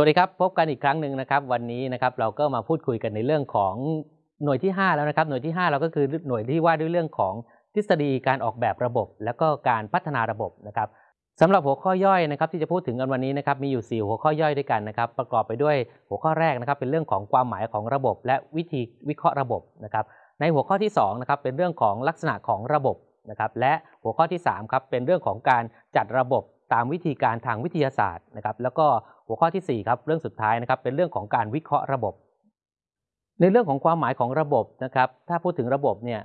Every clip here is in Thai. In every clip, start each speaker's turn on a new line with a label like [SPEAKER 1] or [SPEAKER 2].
[SPEAKER 1] วัสดีครับ พบกันอีกครั้งหนึ่งนะครับ วันนี้นะครับเราก็มาพูดคุยกันในเรื่องของหน่วยที่ 5 แล้วนะครับ หน่วยที่ 5 เราก็คือหน่วยที่ว่าด้วยเรื่องของทฤษฎีการออกแบบระบบ แล้วก็การพัฒนาระบบนะครับสำหรับหัวข้อย่อยนะครับ ที่จะพูดถึงกันวันนี้นะครับมีอยู่ 4 หัวข้อย่อยด้วยกันนะครับ ประกอบไปด้วยหัวข้อแรกนะครับ เป็นเรื่องของความหมายของระบบ และวิธีวิเคราะห์ระบบนะครับ ในหัวข้อที่2นะครับเป็นเรื่องของลักษณะของระบบนะครับ และหัวข้อที่3ครับเป็นเรื่องของการจัดระบบ ตามวิธีการทางวิทยาศาสตร์นะครับ แล้วก็หัวข้อที่ 4 ครับ เรื่องสุดท้ายนะครับ เป็นเรื่องของการวิเคราะห์ระบบ ในเรื่องของความหมายของระบบนะครับ ถ้าพูดถึงระบบเนี่ย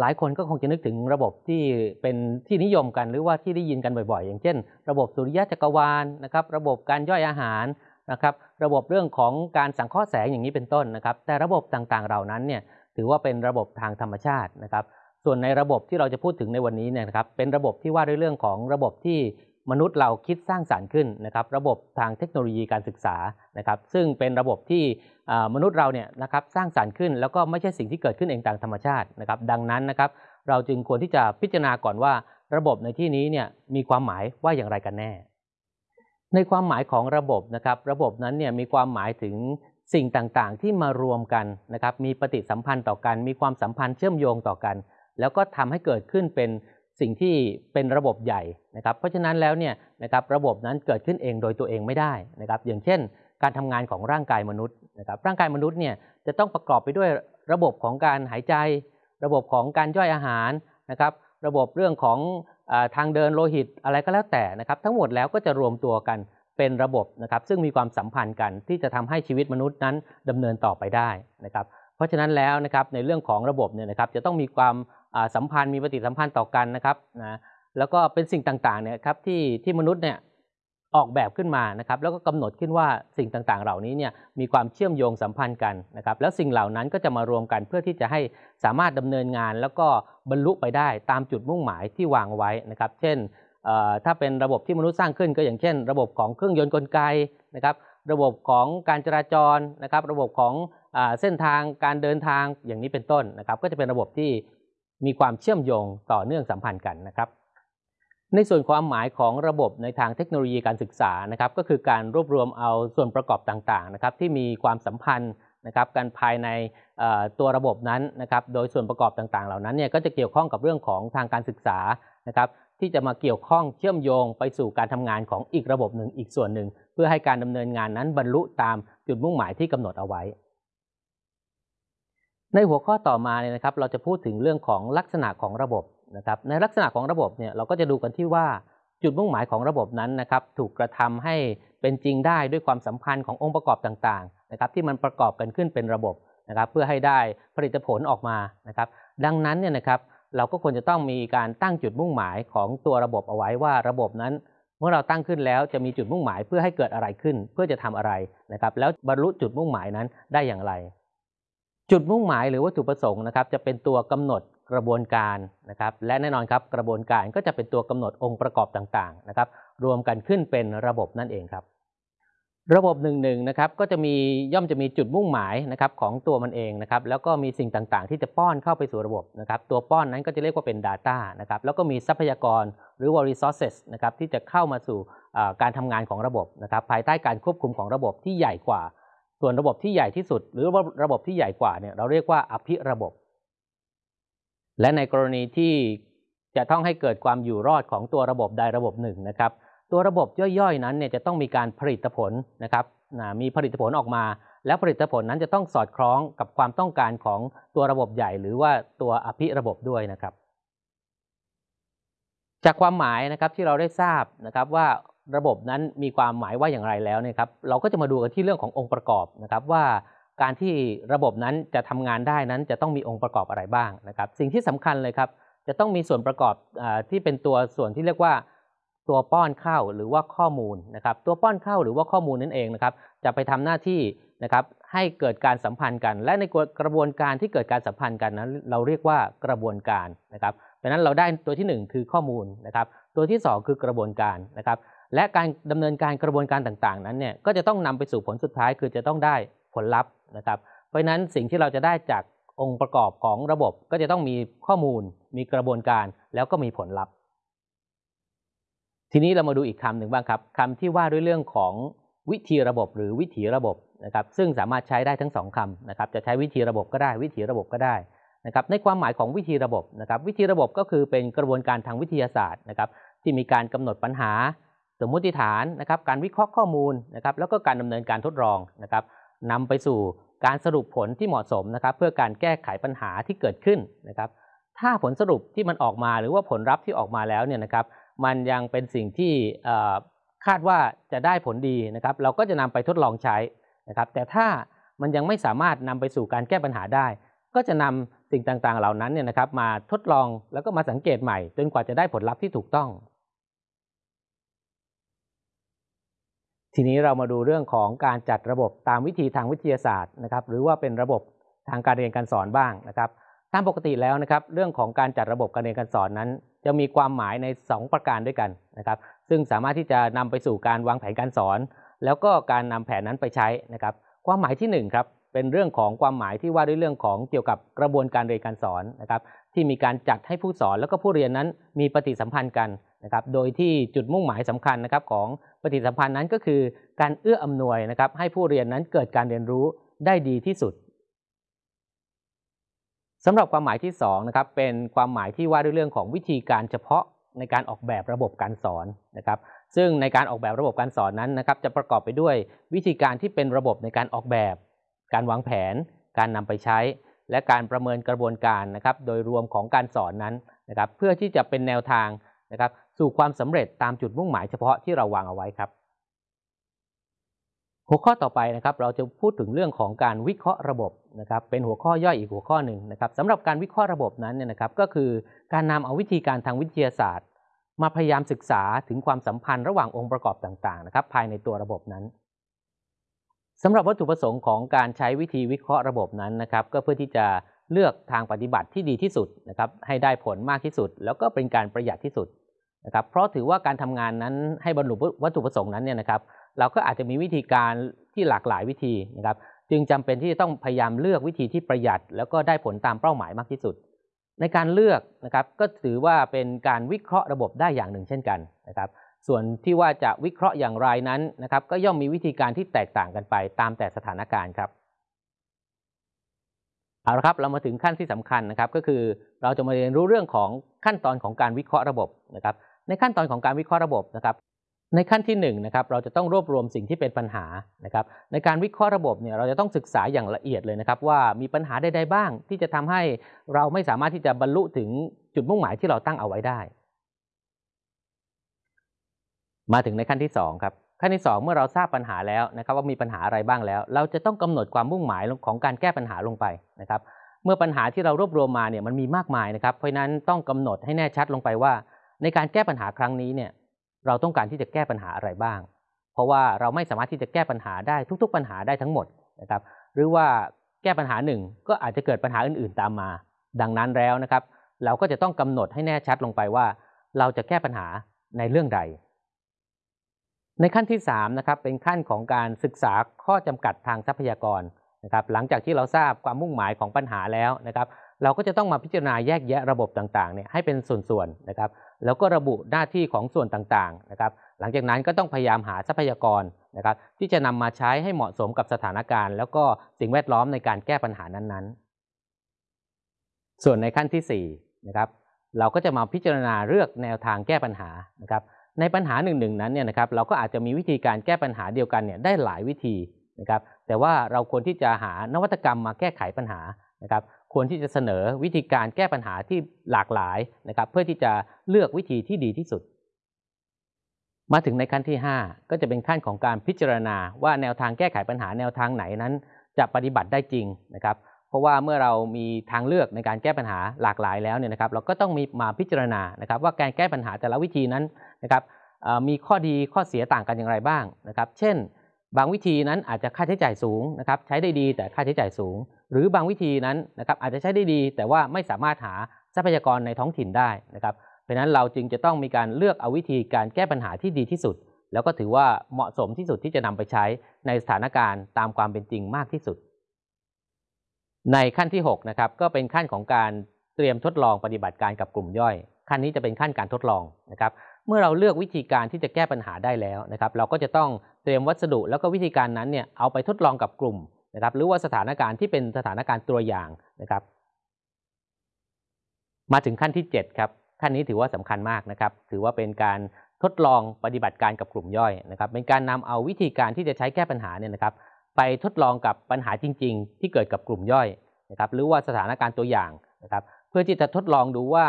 [SPEAKER 1] หลายคนก็คงจะนึกถึงระบบที่เป็นที่นิยมกันหรือว่าที่ได้ยินกันบ่อยๆ อย่างเช่น ระบบสุริยะจักรวาลนะครับ ระบบการย่อยอาหารนะครับ ระบบเรื่องของการสังเคราะห์แสงอย่างนี้เป็นต้นนะครับ แต่ระบบต่างๆ เหล่านั้นเนี่ยถือว่าเป็นระบบทางธรรมชาตินะครับ ส่วนในระบบที่เราจะพูดถึงในวันนี้เนี่ยนะครับ เป็นระบบที่ว่าด้วยเรื่องของระบบที่ มนุษย์เราคิดสร้างสารรค์ขึ้นนะครับ ระบบทางเทคโนโลยีการศึกษานะครับ ซึ่งเป็นระบบที่มนุษย์เราเนี่ยนะครับสร้างสารรค์ขึ้น แล้วก็ไม่ใช่สิ่งที่เกิดขึ้นเองตามธรรมชาตินะครับ ดังนั้นนะครับ เราจึงควรที่จะพิจารณาก่อนว่า ระบบในที่นี้เนี่ยมีความหมายว่าอย่างไรกันแน่ ในความหมายของระบบนะครับ ระบบนั้นเนี่ยมีความหมายถึงสิ่งต่างๆ ที่มารวมกันนะครับ มีปฏิสัมพันธ์ต่อกัน มีความสัมพันธ์เชื่อมโยงต่อกัน แล้วก็ทำให้เกิดขึ้นเป็น สิ่งที่เป็นระบบใหญ่นะครับ เพราะฉะนั้นแล้วเนี่ยนะครับระบบนั้นเกิดขึ้นเองโดยตัวเองไม่ได้นะครับ อย่างเช่น การทำงานของร่างกายมนุษย์นะครับร่างกายมนุษย์เนี่ยจะต้องประกอบไปด้วยระบบของการหายใจ ระบบของการย่อยอาหารนะครับ ระบบเรื่องของอทางเดินโลหิตอะไรก็แล้วแต่นะครับ ทั้งหมดแล้วก็จะรวมตัวกันเป็นระบบนะครับ ซึ่งมีความสัมพันธ์กันที่จะทำให้ชีวิตมนุษย์นั้นดำเนินต่อไปได้นะครับ เพราะฉะนั้นแล้วนะครับในเรื่องของระบบเนี่ยนะครับจะต้องมีความ สัมพันธ์มีปฏิสัมพันธ์ต่อกันนะครับนะแล้วก็เป็นสิ่งต่างๆเนี่ยครับที่ที่มนุษย์เนี่ยออกแบบขึ้นมานะครับแล้วก็กำหนดขึ้นว่าสิ่งต่างๆ เหล่านี้เนี่ยมีความเชื่อมโยงสัมพันธ์กันนะครับแล้วสิ่งเหล่านั้นก็จะมารวมกันเพื่อที่จะให้สามารถดำเนินงาน แล้วก็บรรลุไปได้ตามจุดมุ่งหมายที่วางไว้นะครับ เช่นถ้าเป็นระบบที่มนุษย์สร้างขึ้นก็อย่างเช่น ระบบของเครื่องยนต์กลไกนะครับระบบของการจราจรนะครับระบบของเส้นทางการเดินทางอย่างนี้เป็นต้นนะครับก็จะเป็นระบบที่ มีความเชื่อมโยงต่อเนื่องสัมพันธ์กันนะครับ ในส่วนความหมายของระบบในทางเทคโนโลยีการศึกษานะครับ ก็คือการรวบรวมเอาส่วนประกอบต่างๆนะครับ ที่มีความสัมพันธ์นะครับกันภายในตัวระบบนั้นนะครับ โดยส่วนประกอบต่างๆ เหล่านั้นเนี่ยก็จะเกี่ยวข้องกับเรื่องของทางการศึกษานะครับที่จะมาเกี่ยวข้องเชื่อมโยงไปสู่การทำงานของอีกระบบหนึ่งอีกส่วนหนึ่ง เพื่อให้การดำเนินงานนั้นบรรลุตามจุดมุ่งหมายที่กำหนดเอาไว้ ในหัวข้อต่อมาเนี่ยนะครับ เราจะพูดถึงเรื่องของลักษณะของระบบนะครับ ในลักษณะของระบบเนี่ยเราก็จะดูกันที่ว่าจุดมุ่งหมายของระบบนั้นนะครับ ถูกกระทำให้เป็นจริงได้ด้วยความสัมพันธ์ขององค์ประกอบต่างๆนะครับ ที่มันประกอบกันขึ้นเป็นระบบนะครับ เพื่อให้ได้ผลิตผลออกมานะครับ ดังนั้นเนี่ยนะครับเราก็ควรจะต้องมีการตั้งจุดมุ่งหมายของตัวระบบเอาไว้ว่าระบบนั้น เมื่อเราตั้งขึ้นแล้วจะมีจุดมุ่งหมายเพื่อให้เกิดอะไรขึ้น เพื่อจะทำอะไรนะครับ แล้วบรรลุจุดมุ่งหมายนั้นได้อย่างไร จุดมุ่งหมายหรือวัตถุประสงค์นะครับจะเป็นตัวกำหนดกระบวนการนะครับและแน่นอนครับกระบวนการก็จะเป็นตัวกำหนดองค์ประกอบต่างๆนะครับรวมกันขึ้นเป็นระบบนั่นเองครับ ระบบหนึ่งหนึ่งนะครับก็จะมีย่อมจะมีจุดมุ่งหมายนะครับของตัวมันเองนะครับแล้วก็มีสิ่งต่างๆ ที่จะป้อนเข้าไปสู่ระบบนะครับตัวป้อนนั้นก็จะเรียกว่าเป็น Data นะครับแล้วก็มีทรัพยากรหรือว่า resources นะครับที่จะเข้ามาสู่การทำงานของระบบนะครับภายใต้การควบคุมของระบบที่ใหญ่กว่า ส่วนระบบที่ใหญ่ที่สุด หรือว่าระบบที่ใหญ่กว่าเนี่ยเราเรียกว่าอภิระบบ และในกรณีที่จะต้องให้เกิดความอยู่รอดของตัวระบบใดระบบหนึ่งนะครับ ตัวระบบย่อยๆ นั้นเนี่ยจะต้องมีการผลิตผลนะครับมีผลิตผลออกมา แล้วผลิตผลนั้นจะต้องสอดคล้องกับความต้องการของตัวระบบใหญ่ หรือว่าตัวอภิระบบด้วยนะครับ จากความหมายนะครับที่เราได้ทราบนะครับว่า ระบบนั้นมีความหมายว่าอย่างไรแล้วเนี่ยครับเราก็จะมาดูกันที่เรื่องขององค์ประกอบนะครับว่าการที่ระบบนั้นจะทำงานได้นั้นจะต้องมีองค์ประกอบอะไรบ้างนะครับสิ่งที่สำคัญเลยครับจะต้องมีส่วนประกอบอที่เป็นตัวส่วนที่เรียกว่าตัวป้อนเข้าหรือว่าข้อมูลนะครับตัวป้อนเข้าหรือว่าข้อมูลนั่นเองนะครับจะไปทำหน้าที่นะครับให้เกิดการสัมพันธ์กัน และในกระบวนการที่เกิดการสัมพันธ์กันนั้นเราเรียกว่ากระบวนการนะครับดังนั้นเราได้ตัวที่ 1 คือข้อมูลนะครับตัวที่ 2 คือกระบวนการนะครับ และการดำเนินการกระบวนการต่างๆ นั้นเนี่ยก็จะต้องนำไปสู่ผลสุดท้ายคือจะต้องได้ผลลัพธ์นะครับ เพราะฉะนั้นสิ่งที่เราจะได้จากองค์ประกอบของระบบก็จะต้องมีข้อมูล มีกระบวนการแล้วก็มีผลลัพธ์ ทีนี้เรามาดูอีกคำหนึ่งบ้างครับคำที่ว่าด้วยเรื่องของวิธีระบบหรือวิถีระบบนะครับ ซึ่งสามารถใช้ได้ทั้งสองคำนะครับ จะใช้วิธีระบบก็ได้ วิถีระบบก็ได้นะครับ ในความหมายของวิธีระบบนะครับ วิธีระบบก็คือเป็นกระบวนการทางวิทยาศาสตร์นะครับ ที่มีการกำหนดปัญหา สมมุติฐานนะครับการวิเคราะห์ข้อมูลนะครับแล้วก็การดำเนินการทดลองนะครับนำไปสู่การสรุปผลที่เหมาะสมนะครับ เพื่อการแก้ไขปัญหาที่เกิดขึ้นนะครับ ถ้าผลสรุปที่มันออกมาหรือว่าผลลัพธ์ที่ออกมาแล้วเนี่ยนะครับ มันยังเป็นสิ่งที่คาดว่าจะได้ผลดีนะครับ เราก็จะนำไปทดลองใช้นะครับ แต่ถ้ามันยังไม่สามารถนำไปสู่การแก้ปัญหาได้ ก็จะนำสิ่งต่างๆ เหล่านั้นเนี่ยนะครับ มาทดลองแล้วก็มาสังเกตใหม่ จนกว่าจะได้ผลลัพธ์ที่ถูกต้อง ทีนี้เรามาดูเรื่องของการจัดระบบตามวิธีทางวิทยาศาสตร์นะครับ หรือว่าเป็นระบบทางการเรียนการสอนบ้างนะครับตามปกติแล้วนะครับ เรื่องของการจัดระบบการเรียนการสอนนั้น จะมีความหมายใน 2 ประการด้วยกันนะครับ ซึ่งสามารถที่จะนำไปสู่การวางแผนการสอน แล้วก็การนำแผนนั้นไปใช้นะครับ ความหมายที่1ครับ เป็นเรื่องของความหมายที่ว่าด้วยเรื่องของเกี่ยวกับกระบวนการเรียนการสอนนะครับ ที่มีการจัดให้ผู้สอนแล้วก็ผู้เรียนนั้นมีปฏิสัมพันธ์กันนะครับ โดยที่จุดมุ่งหมายสำคัญนะครับของปฏิสัมพันธ์นั้นก็คือ การเอื้ออำนวยนะครับ ให้ผู้เรียนนั้นเกิดการเรียนรู้ได้ดีที่สุดสำหรับความหมายที่2นะครับเป็นความหมายที่ว่าด้วยเรื่องของวิธีการเฉพาะในการออกแบบระบบการสอนนะครับซึ่งในการออกแบบระบบการสอนนั้นนะครับจะประกอบไปด้วยวิธีการที่เป็นระบบในการออกแบบ การวางแผน การนำไปใช้ และการประเมินกระบวนการนะครับ โดยรวมของการสอนนั้นนะครับ เพื่อที่จะเป็นแนวทางนะครับ สู่ความสำเร็จตามจุดมุ่งหมายเฉพาะที่เราวางเอาไว้ครับ หัวข้อต่อไปนะครับ เราจะพูดถึงเรื่องของการวิเคราะห์ระบบนะครับ เป็นหัวข้อย่อยอีกหัวข้อหนึ่งนะครับสำหรับการวิเคราะห์ระบบนั้นเนี่ยนะครับ ก็คือการนำเอาวิธีการทางวิทยาศาสตร์ มาพยายามศึกษาถึงความสัมพันธ์ระหว่างองค์ประกอบต่างๆนะครับ ภายในตัวระบบนั้น สำหรับวัตถุประสงค์ของการใช้วิธีวิเคราะห์ระบบนั้นนะครับ ก็เพื่อที่จะเลือกทางปฏิบัติที่ดีที่สุดนะครับให้ได้ผลมากที่สุด แล้วก็เป็นการประหยัดที่สุดนะครับเพราะถือว่าการทำงานนั้นให้บรรลุวัตถุประสงค์นั้นเนี่ยนะครับ เราก็อาจจะมีวิธีการที่หลากหลายวิธีนะครับ จึงจำเป็นที่จะต้องพยายามเลือกวิธีที่ประหยัด แล้วก็ได้ผลตามเป้าหมายมากที่สุด ในการเลือกนะครับก็ถือว่าเป็นการวิเคราะห์ระบบได้อย่างหนึ่งเช่นกันนะครับ ส่วนที่ว่าจะวิเคราะห์อย่างไรนั้นนะครับ ก็ย่อมมีวิธีการที่แตกต่างกันไปตามแต่สถานการณ์ครับเอาละครับเรามาถึงขั้นที่สำคัญนะครับ ก็คือเราจะมาเรียนรู้เรื่องของขั้นตอนของการวิเคราะห์ระบบนะครับ ในขั้นตอนของการวิเคราะห์ระบบนะครับ ในขั้นที่1นนะครับเราจะต้องรวบรวมสิ่งที่เป็นปัญหานะครับ ในการวิเคราะห์ระบบเนี่ยเราจะต้องศึกษาอย่างละเอียดเลยนะครับ ว่ามีปัญหาใดๆบ้าง ที่จะทำให้เราไม่สามารถที่จะบรรลุถึงจุดมุ่งหมายที่เราตั้งเอาไว้ได้ มาถึงในขั้นที่ 2 ครับ ขั้นที่ 2 เมื่อเราทราบปัญหาแล้วนะครับว่ามีปัญหาอะไรบ้างแล้ว เราจะต้องกำหนดความมุ่งหมายของการแก้ปัญหาลงไปนะครับเมื่อปัญหาที่เรารวบรวมมาเนี่ยมันมีมากมายนะครับเพราะนั้นต้องกำหนดให้แน่ชัดลงไปว่า ในการแก้ปัญหาครั้งนี้เนี่ยเราต้องการที่จะแก้ปัญหาอะไรบ้าง เพราะว่าเราไม่สามารถที่จะแก้ปัญหาได้ทุก ๆ ปัญหาได้ทั้งหมดนะครับหรือว่าแก้ปัญหาหนึ่งก็อาจจะเกิดปัญหาอื่นๆตามมา ดังนั้นแล้วนะครับ เราก็จะต้องกำหนดให้แน่ชัดลงไปว่า เราจะแก้ปัญหาในเรื่องใด ในขั้นที่3นะครับเป็นขั้นของการศึกษาข้อจำกัดทางทรัพยากรนะครับหลังจากที่เราทราบความมุ่งหมายของปัญหาแล้วนะครับเราก็จะต้องมาพิจารณาแยกแยะระบบต่างๆเนี่ยให้เป็นส่วนๆนะครับแล้วก็ระบุหน้าที่ของส่วนต่างๆนะครับหลังจากนั้นก็ต้องพยายามหาทรัพยากรนะครับที่จะนำมาใช้ให้เหมาะสมกับสถานการณ์ แล้วก็สิ่งแวดล้อมในการแก้ปัญหานั้นๆ ส่วนในขั้นที่4นะครับเราก็จะมาพิจารณาเลือกแนวทางแก้ปัญหานะครับ ในปัญหาหนึ่งๆนั้นเนี่ยนะครับเราก็อาจจะมีวิธีการแก้ปัญหาเดียวกันเนี่ยได้หลายวิธีนะครับแต่ว่าเราควรที่จะหานวัตกรรมมาแก้ไขปัญหานะครับควรที่จะเสนอวิธีการแก้ปัญหาที่หลากหลายนะครับเพื่อที่จะเลือกวิธีที่ดีที่สุด มาถึงในขั้นที่ 5 ก็จะเป็นขั้นของการพิจารณาว่าแนวทางแก้ไขปัญหาแนวทางไหนนั้น จะปฏิบัติได้จริงนะครับ เพราะว่าเมื่อเรามีทางเลือกในการแก้ปัญหาหลากหลายแล้วเนี่ยนะครับ เราก็ต้องมีมาพิจารณานะครับว่าการแก้ปัญหาแต่ละวิธีนั้นนะครับมีข้อดีข้อเสียต่างกันอย่างไรบ้างนะครับ เช่น บางวิธีนั้นอาจจะค่าใช้จ่ายสูงนะครับใช้ได้ดีแต่ค่าใช้จ่ายสูง หรือบางวิธีนั้นนะครับอาจจะใช้ได้ดี แต่ว่าไม่สามารถหาทรัพยากรในท้องถิ่นได้นะครับ เพราะนั้นเราจึงจะต้องมีการเลือกเอาวิธีการแก้ปัญหาที่ดีที่สุด แล้วก็ถือว่าเหมาะสมที่สุดที่จะนำไปใช้ในสถานการณ์ตามความเป็นจริงมากที่สุด ในขั้นที่6นะครับก็เป็นขั้นของการเตรียมทดลองปฏิบัติการกับกลุ่มย่อย ขั้นนี้จะเป็นขั้นการทดลองนะครับเมื่อเราเลือกวิธีการที่จะแก้ปัญหาได้แล้วนะครับ เราก็จะต้องเตรียมวัสดุแล้วก็วิธีการนั้นเนี่ยเอาไปทดลองกับกลุ่มนะครับ หรือว่าสถานการณ์ที่เป็นสถานการณ์ตัวอย่างนะครับ มาถึงขั้นที่7ครับขั้นนี้ถือว่าสำคัญมากนะครับ ถือว่าเป็นการทดลองปฏิบัติการกับกลุ่มย่อยนะครับ เป็นการนำเอาวิธีการที่จะใช้แก้ปัญหาเนี่ยนะครับ ไปทดลองกับปัญหาจริง ๆ ที่เกิดกับกลุ่มย่อยนะครับหรือว่าสถานการณ์ตัวอย่างนะครับเพื่อที่จะทดลองดูว่า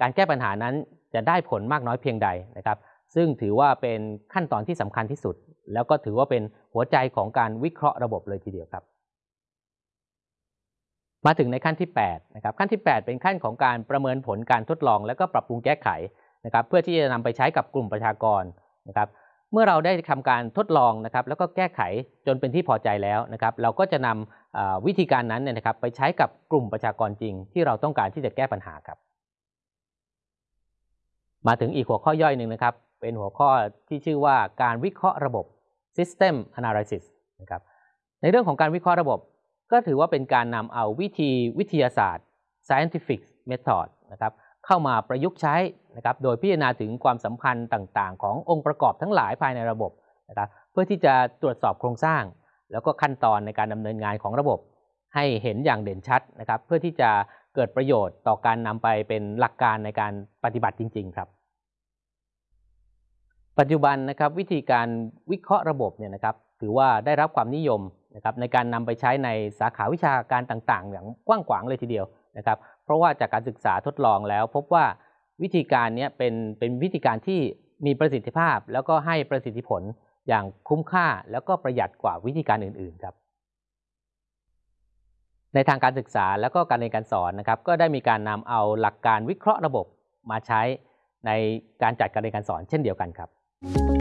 [SPEAKER 1] การแก้ปัญหานั้นจะได้ผลมากน้อยเพียงใดนะครับ ซึ่งถือว่าเป็นขั้นตอนที่สำคัญที่สุด แล้วก็ถือว่าเป็นหัวใจของการวิเคราะห์ระบบเลยทีเดียวครับ มาถึงในขั้นที่8นะครับขั้นที่ 8 เป็นขั้นของการประเมินผลการทดลอง แล้วก็ปรับปรุงแก้ไขนะครับ เพื่อที่จะนำไปใช้กับกลุ่มประชากรนะครับ เมื่อเราได้ทำการทดลองนะครับแล้วก็แก้ไขจนเป็นที่พอใจแล้วนะครับ เราก็จะนำวิธีการนั้นเนี่ยนะครับไปใช้กับกลุ่มประชากรจริง ที่เราต้องการที่จะแก้ปัญหาครับ มาถึงอีกหัวข้อย่อยหนึ่งนะครับ เป็นหัวข้อที่ชื่อว่าการวิเคราะห์ระบบ System Analysis นะครับในเรื่องของการวิเคราะห์ระบบ ก็ถือว่าเป็นการนำเอาวิธีวิทยาศาสตร์ scientific method นะครับ เข้ามาประยุกต์ใช้นะครับโดยพิจารณาถึงความสัมพันธ์ต่างๆ ขององค์ประกอบทั้งหลายภายในระบบนะครับเพื่อที่จะตรวจสอบโครงสร้าง แล้วก็ขั้นตอนในการดำเนินงานของระบบ ให้เห็นอย่างเด่นชัดนะครับเพื่อที่จะเกิดประโยชน์ต่อการนำไปเป็นหลักการในการปฏิบัติจริง ๆ ครับ ปัจจุบันนะครับวิธีการวิเคราะห์ระบบเนี่ยนะครับถือว่าได้รับความนิยมนะครับในการนำไปใช้ในสาขาวิชาการต่างๆ อย่างกว้างขวางเลยทีเดียวนะครับ ราะว่าจากการศึกษาทดลองแล้วพบว่าวิธีการนี้เป็นเป็นวิธีการที่มีประสิทธิภาพ แล้วก็ให้ประสิทธิผลอย่างคุ้มค่าแล้วก็ประหยัดกว่าวิธีการอื่น ๆครับ ในทางการศึกษาแล้วก็การเรียนการสอนนะครับ ก็ได้มีการนำเอาหลักการวิเคราะห์ระบบมาใช้ในการจัดการเรียนการสอนเช่นเดียวกันครับ